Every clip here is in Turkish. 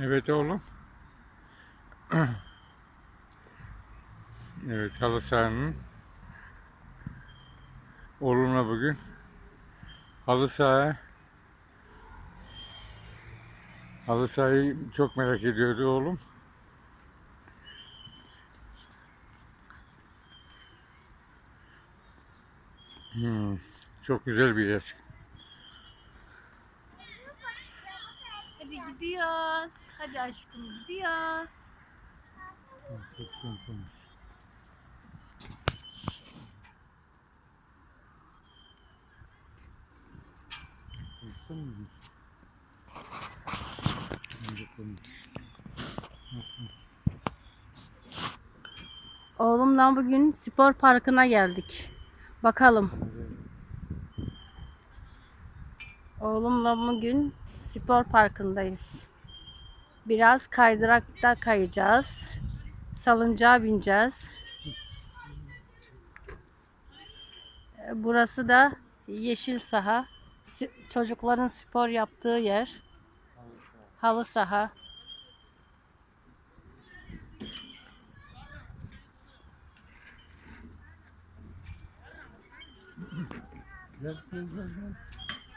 Evet oğlum. Evet halı sahanın oğlumla bugün halı saha halı sahayı çok merak ediyordu oğlum. Hmm, çok güzel bir yer. Gidiyoruz. Hadi aşkım gidiyoruz. Çok bakalım. Oğlumla bugün spor parkına geldik. Bakalım. Oğlumla bugün spor parkındayız. Biraz kaydırakta kayacağız. Salıncağa bineceğiz. Ee, Burası da yeşil saha. Çocukların spor yaptığı yer. Halı saha.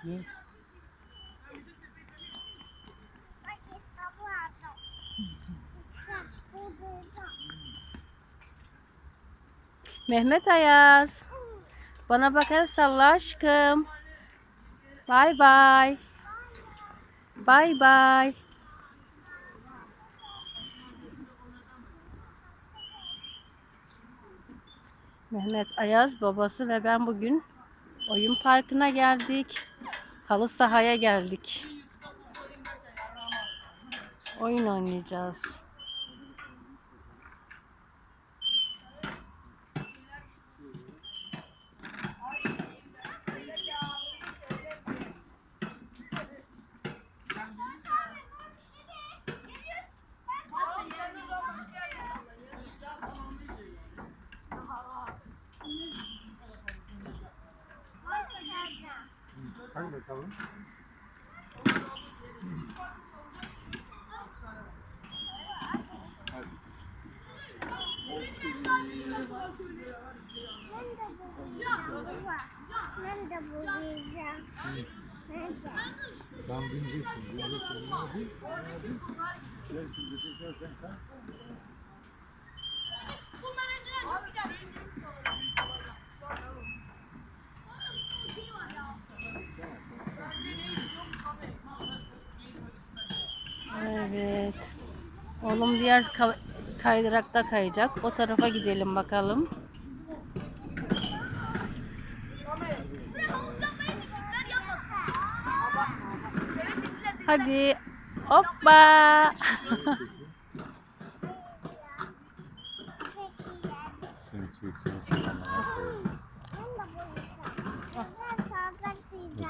Gel. Mehmet Ayaz. Bana bakar salla aşkım. Bay bay. Bay bay. Mehmet Ayaz babası ve ben bugün oyun parkına geldik. Halı sahaya geldik. Oyun oynayacağız. Hadi bakalım. Hadi. Ben de. Nerede? Ben bineceksin. Bineceksin. Hadi. Hadi. Gel şimdi Evet. Oğlum diğer ka- kaydırakta kayacak. O tarafa gidelim bakalım. Hadi. Hoppa.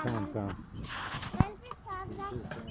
Tamam tamam. Ben de